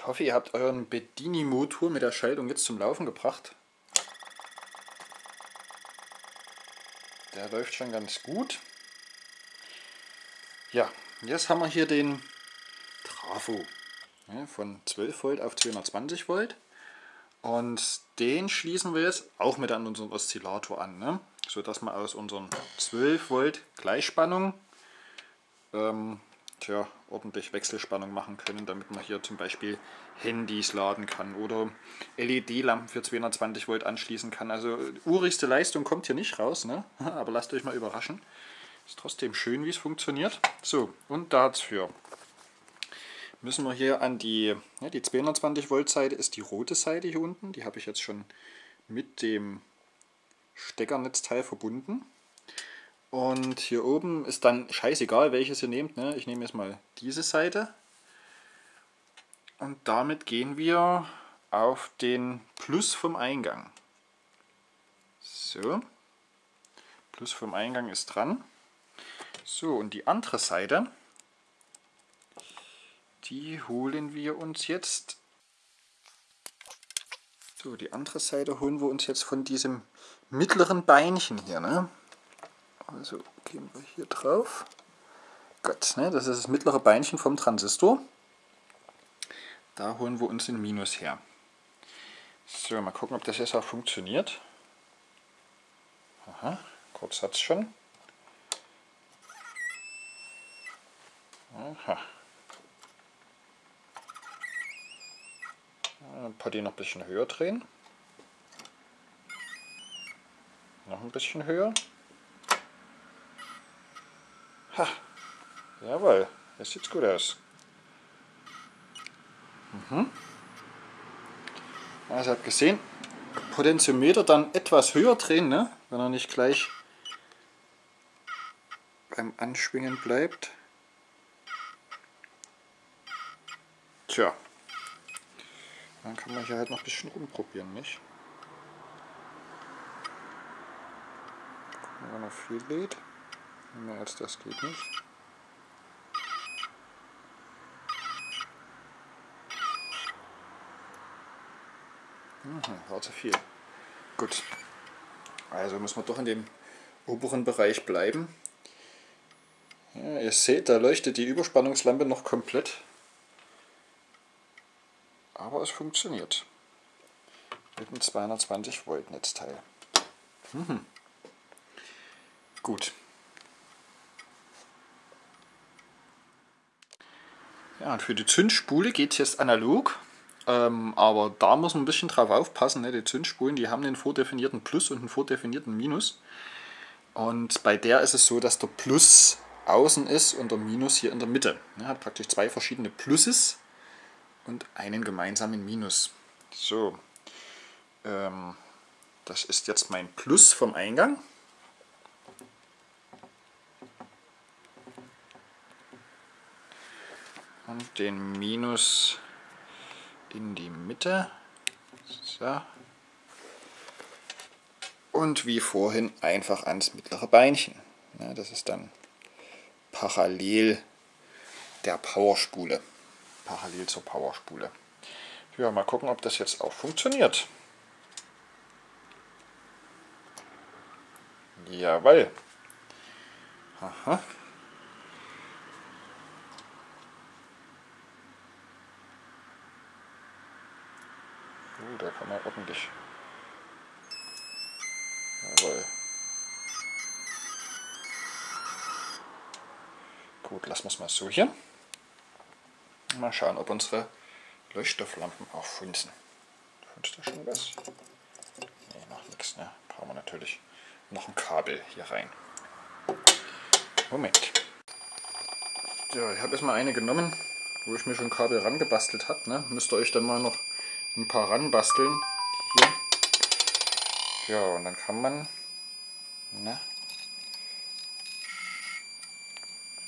Ich hoffe, ihr habt euren Bedini-Motor mit der Schaltung jetzt zum Laufen gebracht. Der läuft schon ganz gut. Ja, jetzt haben wir hier den Trafo ja, von 12 Volt auf 220 Volt. Und den schließen wir jetzt auch mit an unseren Oszillator an, ne? sodass wir aus unseren 12 Volt Gleichspannung ähm, tja, ordentlich Wechselspannung machen können, damit man hier zum Beispiel Handys laden kann oder LED-Lampen für 220 Volt anschließen kann. Also urigste Leistung kommt hier nicht raus, ne? aber lasst euch mal überraschen. Ist trotzdem schön, wie es funktioniert. So, und dafür müssen wir hier an die, ja, die 220 Volt Seite ist die rote Seite hier unten. Die habe ich jetzt schon mit dem Steckernetzteil verbunden. Und hier oben ist dann scheißegal, welches ihr nehmt. Ne? Ich nehme jetzt mal diese Seite. Und damit gehen wir auf den Plus vom Eingang. So. Plus vom Eingang ist dran. So, und die andere Seite, die holen wir uns jetzt. So, die andere Seite holen wir uns jetzt von diesem mittleren Beinchen hier. Ne? Also gehen wir hier drauf. Gott, ne, das ist das mittlere Beinchen vom Transistor. Da holen wir uns den Minus her. So, mal gucken, ob das jetzt auch funktioniert. Aha, kurz hat es schon. Aha. Die noch ein bisschen höher drehen. Noch ein bisschen höher. Ha, jawohl, das sieht gut aus. Mhm. Also habt gesehen, Potentiometer dann etwas höher drehen, ne? wenn er nicht gleich beim Anschwingen bleibt. Tja, dann kann man hier halt noch ein bisschen rumprobieren, nicht? Wenn er viel lädt. Mehr als das geht nicht. Mhm, war zu viel. Gut. Also müssen wir doch in dem oberen Bereich bleiben. Ja, ihr seht, da leuchtet die Überspannungslampe noch komplett. Aber es funktioniert. Mit einem 220 Volt Netzteil. Mhm. Gut. Ja, und für die Zündspule geht es jetzt analog, ähm, aber da muss man ein bisschen drauf aufpassen. Ne? Die Zündspulen, die haben einen vordefinierten Plus und einen vordefinierten Minus. Und bei der ist es so, dass der Plus außen ist und der Minus hier in der Mitte. Er hat praktisch zwei verschiedene Pluses und einen gemeinsamen Minus. So, ähm, das ist jetzt mein Plus vom Eingang. Und den Minus in die Mitte. So. Und wie vorhin einfach ans mittlere Beinchen. Ja, das ist dann parallel der Powerspule. Parallel zur Powerspule. Ja, mal gucken, ob das jetzt auch funktioniert. Jawohl. Aha. Da kann man ordentlich. Jawohl. Gut, lassen wir es mal so hier. Mal schauen, ob unsere Leuchtstofflampen auch funzen. Funzt da schon was? Ne, noch nichts. Ne? Brauchen wir natürlich noch ein Kabel hier rein. Moment. Ja, ich habe erstmal eine genommen, wo ich mir schon Kabel rangebastelt habe. Ne? Müsst ihr euch dann mal noch ein paar ranbasteln. Hier. Ja, und dann kann man ne,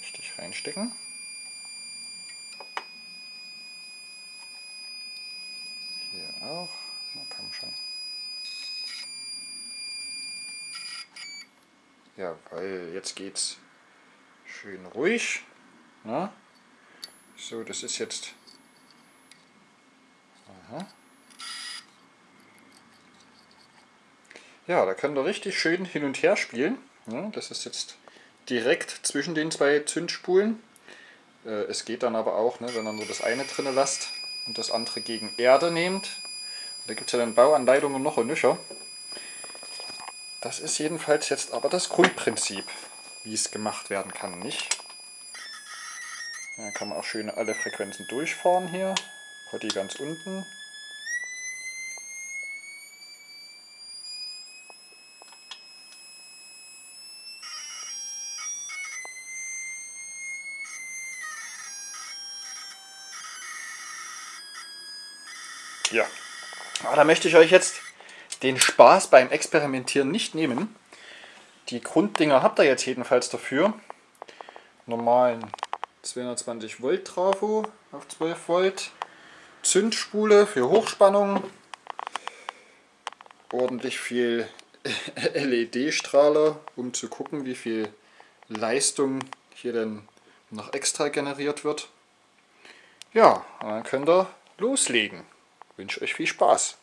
richtig reinstecken. Hier auch. Na komm schon. Ja, weil jetzt geht's schön ruhig. Na? So, das ist jetzt Ja, da könnt ihr richtig schön hin und her spielen. Das ist jetzt direkt zwischen den zwei Zündspulen. Äh, es geht dann aber auch, ne, wenn ihr nur das eine drin lasst und das andere gegen Erde nehmt. Da gibt es ja dann Bauanleitungen noch und nöcher. Das ist jedenfalls jetzt aber das Grundprinzip, wie es gemacht werden kann, nicht? Da kann man auch schön alle Frequenzen durchfahren hier. Potti ganz unten. Ja, aber da möchte ich euch jetzt den Spaß beim Experimentieren nicht nehmen. Die Grunddinger habt ihr jetzt jedenfalls dafür. Normalen 220 Volt Trafo auf 12 Volt. Zündspule für Hochspannung. Ordentlich viel LED-Strahler, um zu gucken, wie viel Leistung hier denn noch extra generiert wird. Ja, dann könnt ihr loslegen wünsche euch viel Spaß.